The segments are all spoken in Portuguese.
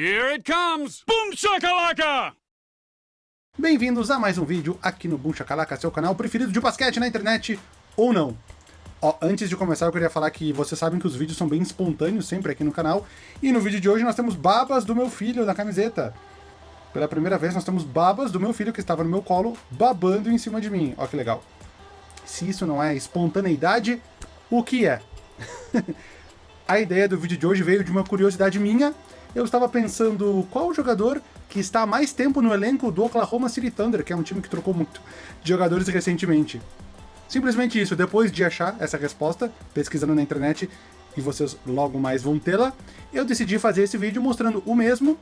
Here it comes! Boom shakalaka! Bem-vindos a mais um vídeo aqui no Boom Shakalaka, seu canal preferido de basquete na internet, ou não. Ó, antes de começar eu queria falar que vocês sabem que os vídeos são bem espontâneos sempre aqui no canal, e no vídeo de hoje nós temos babas do meu filho na camiseta. Pela primeira vez nós temos babas do meu filho que estava no meu colo, babando em cima de mim. Ó que legal. Se isso não é espontaneidade, o que é? a ideia do vídeo de hoje veio de uma curiosidade minha, eu estava pensando qual jogador que está há mais tempo no elenco do Oklahoma City Thunder, que é um time que trocou muito de jogadores recentemente. Simplesmente isso, depois de achar essa resposta, pesquisando na internet, e vocês logo mais vão tê-la, eu decidi fazer esse vídeo mostrando o mesmo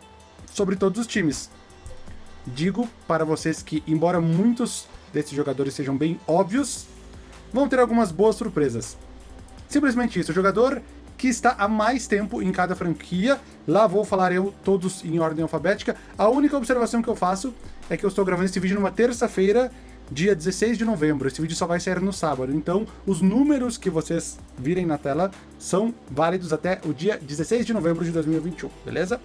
sobre todos os times. Digo para vocês que, embora muitos desses jogadores sejam bem óbvios, vão ter algumas boas surpresas. Simplesmente isso, o jogador que está há mais tempo em cada franquia. Lá vou falar eu todos em ordem alfabética. A única observação que eu faço é que eu estou gravando esse vídeo numa terça-feira, dia 16 de novembro. Esse vídeo só vai sair no sábado, então os números que vocês virem na tela são válidos até o dia 16 de novembro de 2021, beleza?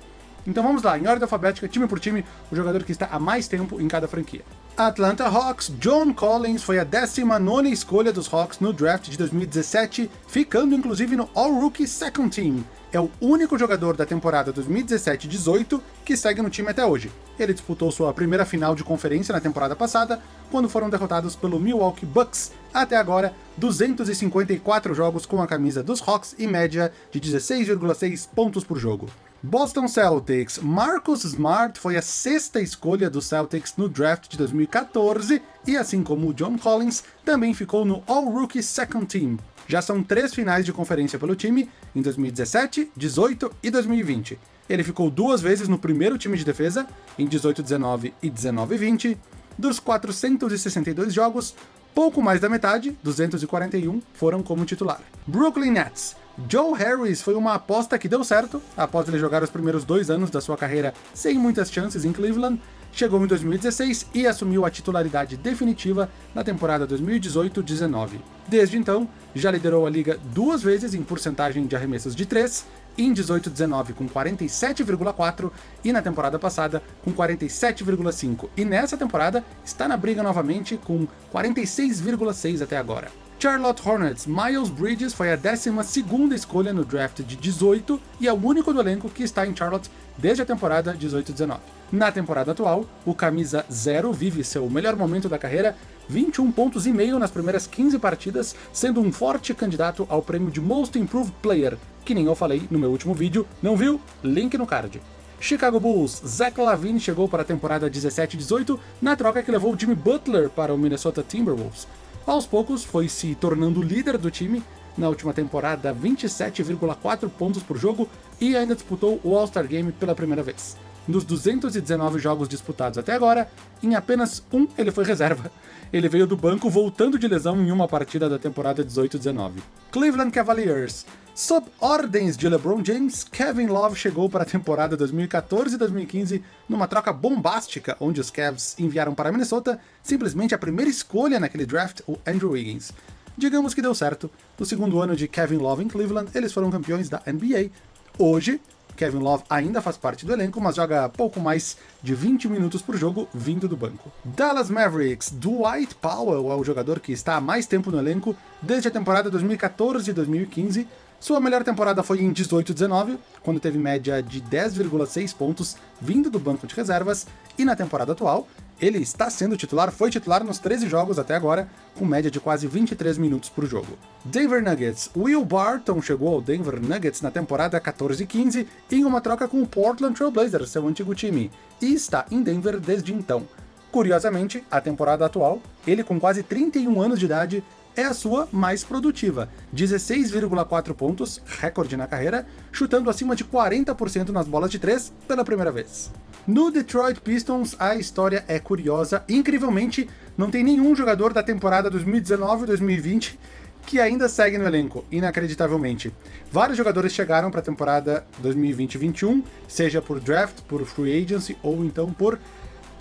Então vamos lá, em ordem alfabética, time por time, o jogador que está há mais tempo em cada franquia. Atlanta Hawks, John Collins foi a 19ª escolha dos Hawks no draft de 2017, ficando inclusive no All-Rookie Second Team. É o único jogador da temporada 2017-18 que segue no time até hoje. Ele disputou sua primeira final de conferência na temporada passada, quando foram derrotados pelo Milwaukee Bucks. Até agora, 254 jogos com a camisa dos Hawks e média de 16,6 pontos por jogo. Boston Celtics. Marcus Smart foi a sexta escolha do Celtics no draft de 2014 e, assim como o John Collins, também ficou no All-Rookie Second Team. Já são três finais de conferência pelo time, em 2017, 18 e 2020. Ele ficou duas vezes no primeiro time de defesa, em 18-19 e 19-20. Dos 462 jogos, pouco mais da metade, 241, foram como titular. Brooklyn Nets. Joe Harris foi uma aposta que deu certo, após ele jogar os primeiros dois anos da sua carreira sem muitas chances em Cleveland, chegou em 2016 e assumiu a titularidade definitiva na temporada 2018-19. Desde então, já liderou a liga duas vezes em porcentagem de arremessos de 3, em 18-19 com 47,4 e na temporada passada com 47,5. E nessa temporada está na briga novamente com 46,6 até agora. Charlotte Hornets, Miles Bridges foi a 12ª escolha no draft de 18 e é o único do elenco que está em Charlotte desde a temporada 18-19. Na temporada atual, o camisa 0 vive seu melhor momento da carreira, 21 pontos e meio nas primeiras 15 partidas, sendo um forte candidato ao prêmio de Most Improved Player, que nem eu falei no meu último vídeo, não viu? Link no card. Chicago Bulls, Zach Lavine chegou para a temporada 17-18 na troca que levou Jimmy Butler para o Minnesota Timberwolves. Aos poucos foi se tornando líder do time, na última temporada 27,4 pontos por jogo e ainda disputou o All-Star Game pela primeira vez. Nos 219 jogos disputados até agora, em apenas um ele foi reserva. Ele veio do banco voltando de lesão em uma partida da temporada 18-19. Cleveland Cavaliers. Sob ordens de LeBron James, Kevin Love chegou para a temporada 2014 2015 numa troca bombástica, onde os Cavs enviaram para Minnesota simplesmente a primeira escolha naquele draft, o Andrew Wiggins. Digamos que deu certo. No segundo ano de Kevin Love em Cleveland, eles foram campeões da NBA. Hoje, Kevin Love ainda faz parte do elenco, mas joga pouco mais de 20 minutos por jogo vindo do banco. Dallas Mavericks, Dwight Powell é o jogador que está há mais tempo no elenco, desde a temporada 2014 e 2015, sua melhor temporada foi em 18-19, quando teve média de 10,6 pontos vindo do banco de reservas, e na temporada atual, ele está sendo titular, foi titular nos 13 jogos até agora, com média de quase 23 minutos por jogo. Denver Nuggets. Will Barton chegou ao Denver Nuggets na temporada 14-15 em uma troca com o Portland Trail Blazers, seu antigo time, e está em Denver desde então. Curiosamente, a temporada atual, ele com quase 31 anos de idade, é a sua mais produtiva, 16,4 pontos, recorde na carreira, chutando acima de 40% nas bolas de 3 pela primeira vez. No Detroit Pistons, a história é curiosa, incrivelmente, não tem nenhum jogador da temporada 2019-2020 que ainda segue no elenco, inacreditavelmente. Vários jogadores chegaram para a temporada 2020-21, seja por draft, por free agency ou então por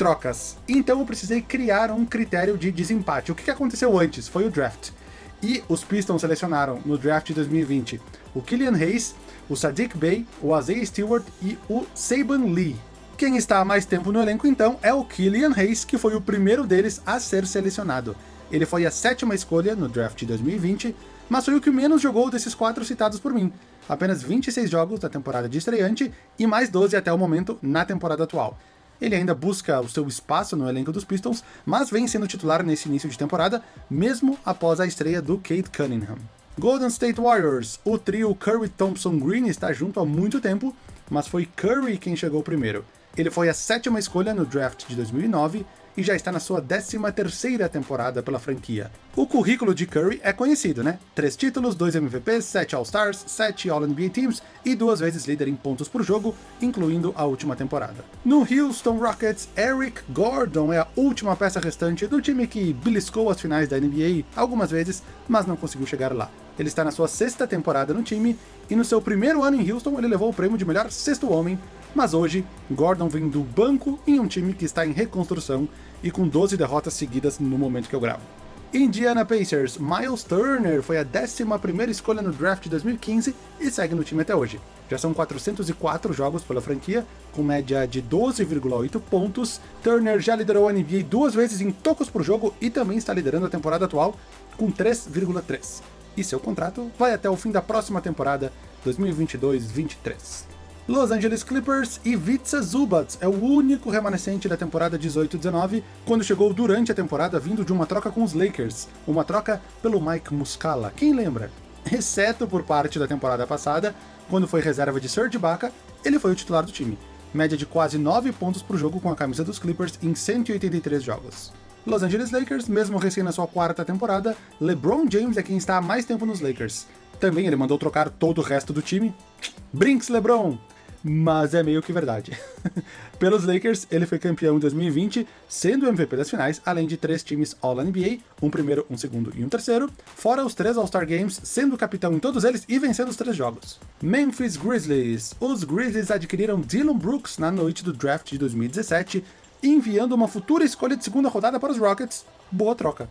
trocas. Então eu precisei criar um critério de desempate. O que aconteceu antes? Foi o draft. E os Pistons selecionaram no draft de 2020 o Killian Hayes, o Sadiq Bey, o Isaiah Stewart e o Saban Lee. Quem está há mais tempo no elenco, então, é o Killian Hayes, que foi o primeiro deles a ser selecionado. Ele foi a sétima escolha no draft de 2020, mas foi o que menos jogou desses quatro citados por mim. Apenas 26 jogos da temporada de estreante e mais 12 até o momento na temporada atual. Ele ainda busca o seu espaço no elenco dos Pistons, mas vem sendo titular nesse início de temporada, mesmo após a estreia do Kate Cunningham. Golden State Warriors, o trio Curry Thompson Green está junto há muito tempo, mas foi Curry quem chegou primeiro. Ele foi a sétima escolha no draft de 2009 e já está na sua 13ª temporada pela franquia. O currículo de Curry é conhecido, né? Três títulos, dois MVPs, sete All-Stars, sete All-NBA Teams e duas vezes líder em pontos por jogo, incluindo a última temporada. No Houston Rockets, Eric Gordon é a última peça restante do time que beliscou as finais da NBA algumas vezes, mas não conseguiu chegar lá. Ele está na sua sexta temporada no time, e no seu primeiro ano em Houston ele levou o prêmio de melhor sexto homem, mas hoje, Gordon vem do banco em um time que está em reconstrução e com 12 derrotas seguidas no momento que eu gravo. Indiana Pacers, Miles Turner foi a 11ª escolha no draft de 2015 e segue no time até hoje. Já são 404 jogos pela franquia, com média de 12,8 pontos. Turner já liderou a NBA duas vezes em tocos por jogo e também está liderando a temporada atual com 3,3. E seu contrato vai até o fim da próxima temporada, 2022-23. Los Angeles Clippers e Vitsa Zubats é o único remanescente da temporada 18-19, quando chegou durante a temporada vindo de uma troca com os Lakers, uma troca pelo Mike Muscala, quem lembra? Exceto por parte da temporada passada, quando foi reserva de Serge Ibaka, ele foi o titular do time. Média de quase 9 pontos por jogo com a camisa dos Clippers em 183 jogos. Los Angeles Lakers, mesmo recém na sua quarta temporada, LeBron James é quem está há mais tempo nos Lakers. Também ele mandou trocar todo o resto do time. Brinks LeBron! mas é meio que verdade. Pelos Lakers, ele foi campeão em 2020, sendo MVP das finais, além de três times All-NBA, um primeiro, um segundo e um terceiro, fora os três All-Star Games, sendo capitão em todos eles e vencendo os três jogos. Memphis Grizzlies. Os Grizzlies adquiriram Dylan Brooks na noite do draft de 2017, enviando uma futura escolha de segunda rodada para os Rockets. Boa troca.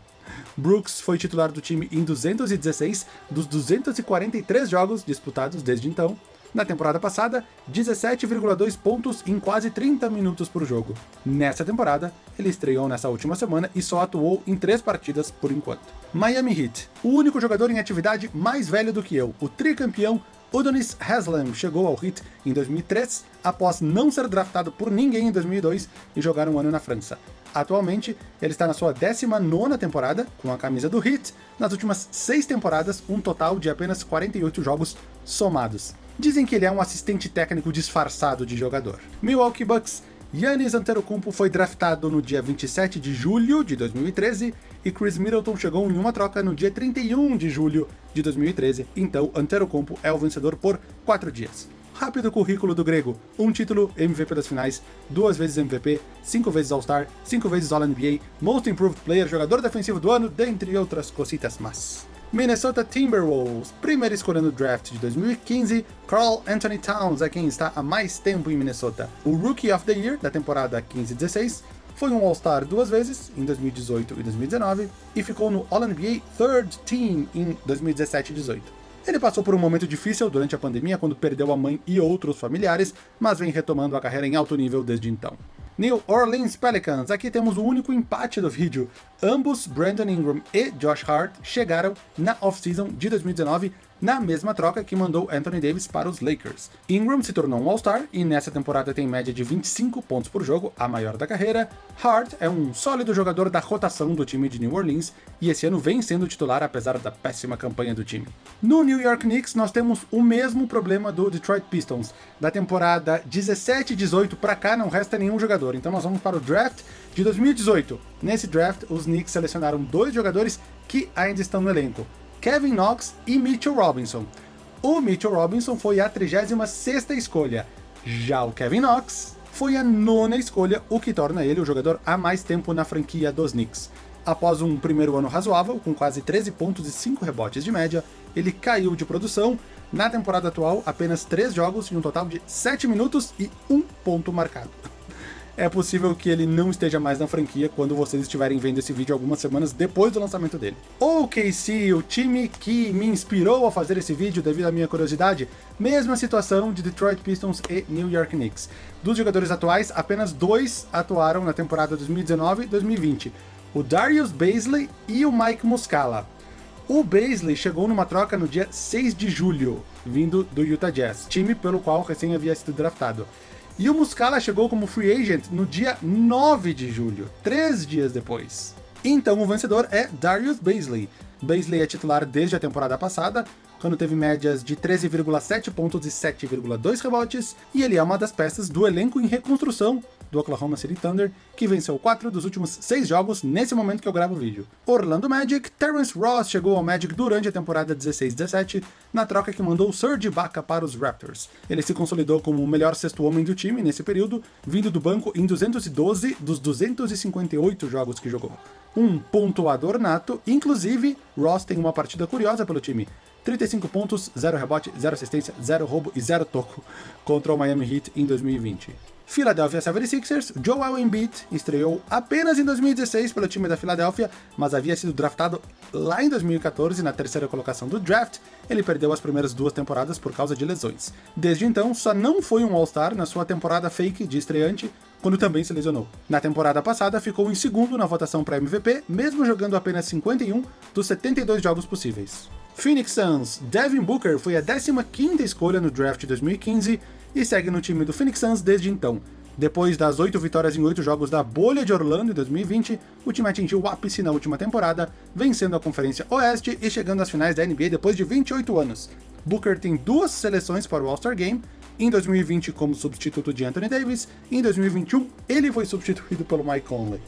Brooks foi titular do time em 216 dos 243 jogos disputados desde então, na temporada passada, 17,2 pontos em quase 30 minutos por jogo. Nessa temporada, ele estreou nessa última semana e só atuou em três partidas por enquanto. Miami Heat. O único jogador em atividade mais velho do que eu, o tricampeão Udonis Haslem chegou ao Heat em 2003, após não ser draftado por ninguém em 2002 e jogar um ano na França. Atualmente, ele está na sua 19ª temporada, com a camisa do Heat, nas últimas seis temporadas, um total de apenas 48 jogos somados. Dizem que ele é um assistente técnico disfarçado de jogador. Milwaukee Bucks Yannis Antetokounmpo foi draftado no dia 27 de julho de 2013 e Chris Middleton chegou em uma troca no dia 31 de julho de 2013, então Antetokounmpo é o vencedor por 4 dias. Rápido currículo do grego, um título, MVP das finais, duas vezes MVP, cinco vezes All-Star, cinco vezes All-NBA, Most Improved Player, jogador defensivo do ano, dentre outras cositas más. Minnesota Timberwolves, primeira escolha no draft de 2015, Carl Anthony Towns é quem está há mais tempo em Minnesota. O Rookie of the Year da temporada 15-16 foi um All-Star duas vezes, em 2018 e 2019, e ficou no All-NBA Third Team em 2017 e 18. Ele passou por um momento difícil durante a pandemia, quando perdeu a mãe e outros familiares, mas vem retomando a carreira em alto nível desde então. New Orleans Pelicans. Aqui temos o único empate do vídeo. Ambos, Brandon Ingram e Josh Hart, chegaram na off-season de 2019 na mesma troca que mandou Anthony Davis para os Lakers. Ingram se tornou um All-Star e nessa temporada tem média de 25 pontos por jogo, a maior da carreira. Hart é um sólido jogador da rotação do time de New Orleans e esse ano vem sendo titular apesar da péssima campanha do time. No New York Knicks nós temos o mesmo problema do Detroit Pistons. Da temporada 17 18 para cá não resta nenhum jogador, então nós vamos para o draft de 2018. Nesse draft, os Knicks selecionaram dois jogadores que ainda estão no elenco. Kevin Knox e Mitchell Robinson. O Mitchell Robinson foi a 36ª escolha, já o Kevin Knox foi a nona escolha, o que torna ele o jogador há mais tempo na franquia dos Knicks. Após um primeiro ano razoável, com quase 13 pontos e 5 rebotes de média, ele caiu de produção, na temporada atual apenas 3 jogos e um total de 7 minutos e 1 ponto marcado. É possível que ele não esteja mais na franquia quando vocês estiverem vendo esse vídeo algumas semanas depois do lançamento dele. O KC, o time que me inspirou a fazer esse vídeo devido à minha curiosidade, mesma situação de Detroit Pistons e New York Knicks. Dos jogadores atuais, apenas dois atuaram na temporada 2019 e 2020, o Darius Baisley e o Mike Muscala. O Baisley chegou numa troca no dia 6 de julho, vindo do Utah Jazz, time pelo qual recém havia sido draftado. E o Muscala chegou como free agent no dia 9 de julho, três dias depois. Então o vencedor é Darius Baisley. Baisley é titular desde a temporada passada, quando teve médias de 13,7 pontos e 7,2 rebotes, e ele é uma das peças do elenco em reconstrução do Oklahoma City Thunder, que venceu quatro dos últimos seis jogos nesse momento que eu gravo o vídeo. Orlando Magic, Terrence Ross chegou ao Magic durante a temporada 16-17, na troca que mandou Serge Ibaka para os Raptors. Ele se consolidou como o melhor sexto homem do time nesse período, vindo do banco em 212 dos 258 jogos que jogou. Um pontuador nato, inclusive, Ross tem uma partida curiosa pelo time. 35 pontos, 0 rebote, 0 assistência, 0 roubo e 0 toco contra o Miami Heat em 2020. Philadelphia 76ers, Joel Embiid estreou apenas em 2016 pelo time da Philadelphia, mas havia sido draftado lá em 2014 na terceira colocação do draft. Ele perdeu as primeiras duas temporadas por causa de lesões. Desde então, só não foi um All-Star na sua temporada fake de estreante, quando também se lesionou. Na temporada passada, ficou em segundo na votação para MVP, mesmo jogando apenas 51 dos 72 jogos possíveis. Phoenix Suns, Devin Booker foi a 15ª escolha no draft de 2015 e segue no time do Phoenix Suns desde então. Depois das oito vitórias em oito jogos da bolha de Orlando em 2020, o time atingiu o ápice na última temporada, vencendo a Conferência Oeste e chegando às finais da NBA depois de 28 anos. Booker tem duas seleções para o All-Star Game, em 2020 como substituto de Anthony Davis, e em 2021 ele foi substituído pelo Mike Conley.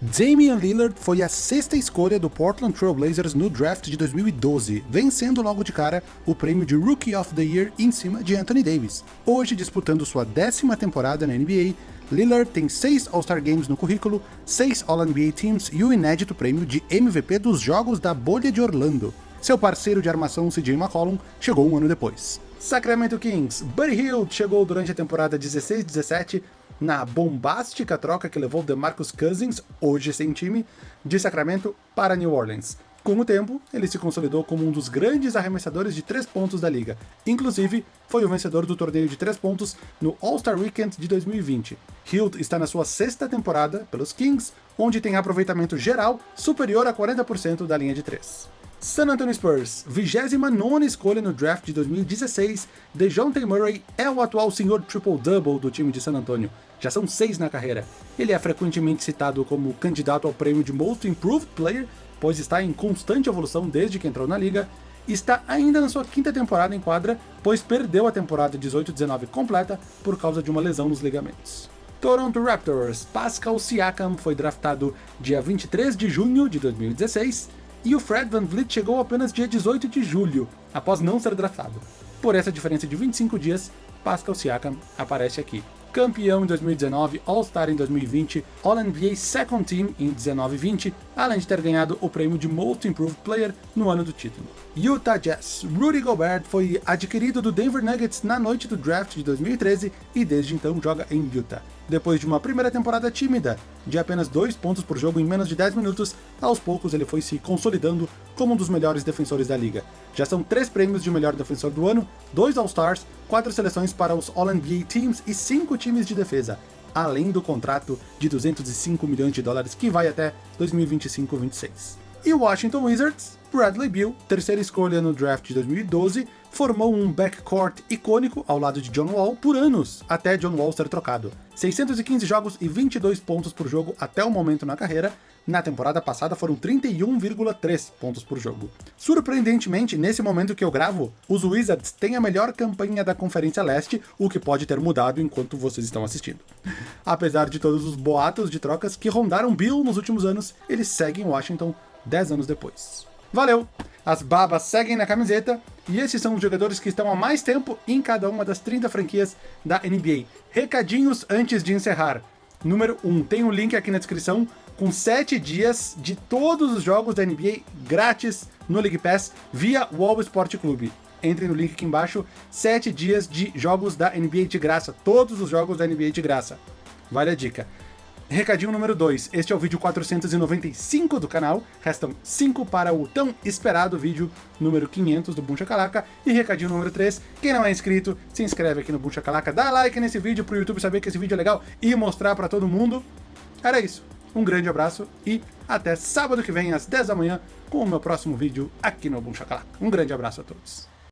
Damian Lillard foi a sexta escolha do Portland Trail Blazers no draft de 2012, vencendo logo de cara o prêmio de Rookie of the Year em cima de Anthony Davis. Hoje, disputando sua décima temporada na NBA, Lillard tem seis All-Star Games no currículo, seis All-NBA Teams e o inédito prêmio de MVP dos Jogos da Bolha de Orlando. Seu parceiro de armação CJ McCollum chegou um ano depois. Sacramento Kings, Buddy Hield chegou durante a temporada 16-17 na bombástica troca que levou DeMarcus Cousins, hoje sem time, de Sacramento para New Orleans. Com o tempo, ele se consolidou como um dos grandes arremessadores de três pontos da liga. Inclusive, foi o vencedor do torneio de três pontos no All-Star Weekend de 2020. Hield está na sua sexta temporada pelos Kings, onde tem aproveitamento geral superior a 40% da linha de três. San Antonio Spurs, 29 escolha no draft de 2016, DeJounte Murray é o atual senhor triple-double do time de San Antonio. Já são seis na carreira. Ele é frequentemente citado como candidato ao prêmio de Most Improved Player, pois está em constante evolução desde que entrou na liga, está ainda na sua quinta temporada em quadra, pois perdeu a temporada 18-19 completa por causa de uma lesão nos ligamentos. Toronto Raptors, Pascal Siakam foi draftado dia 23 de junho de 2016, e o Fred Van Vliet chegou apenas dia 18 de julho, após não ser draftado. Por essa diferença de 25 dias, Pascal Siakam aparece aqui. Campeão em 2019, All-Star em 2020, All-NBA Second Team em 19 e 20, além de ter ganhado o prêmio de Most Improved Player no ano do título. Utah Jazz. Rudy Gobert foi adquirido do Denver Nuggets na noite do draft de 2013 e desde então joga em Utah. Depois de uma primeira temporada tímida, de apenas 2 pontos por jogo em menos de 10 minutos, aos poucos ele foi se consolidando como um dos melhores defensores da liga. Já são 3 prêmios de melhor defensor do ano, 2 All-Stars, 4 seleções para os All-NBA Teams e 5 times de defesa, além do contrato de 205 milhões de dólares que vai até 2025-26. E Washington Wizards, Bradley Beal, terceira escolha no draft de 2012, formou um backcourt icônico ao lado de John Wall por anos, até John Wall ser trocado. 615 jogos e 22 pontos por jogo até o momento na carreira, na temporada passada foram 31,3 pontos por jogo. Surpreendentemente, nesse momento que eu gravo, os Wizards têm a melhor campanha da Conferência Leste, o que pode ter mudado enquanto vocês estão assistindo. Apesar de todos os boatos de trocas que rondaram Bill nos últimos anos, eles seguem Washington 10 anos depois. Valeu! As babas seguem na camiseta, e esses são os jogadores que estão há mais tempo em cada uma das 30 franquias da NBA. Recadinhos antes de encerrar. Número 1, tem um link aqui na descrição com 7 dias de todos os jogos da NBA grátis no League Pass via Wall Sport Clube. Entre no link aqui embaixo, 7 dias de jogos da NBA de graça, todos os jogos da NBA de graça. Vale a dica. Recadinho número 2, este é o vídeo 495 do canal, restam 5 para o tão esperado vídeo número 500 do Boom Chacalaca. E recadinho número 3, quem não é inscrito, se inscreve aqui no Boom Chacalaca, dá like nesse vídeo pro YouTube saber que esse vídeo é legal e mostrar pra todo mundo. Era isso, um grande abraço e até sábado que vem às 10 da manhã com o meu próximo vídeo aqui no Boom Chacalaca. Um grande abraço a todos.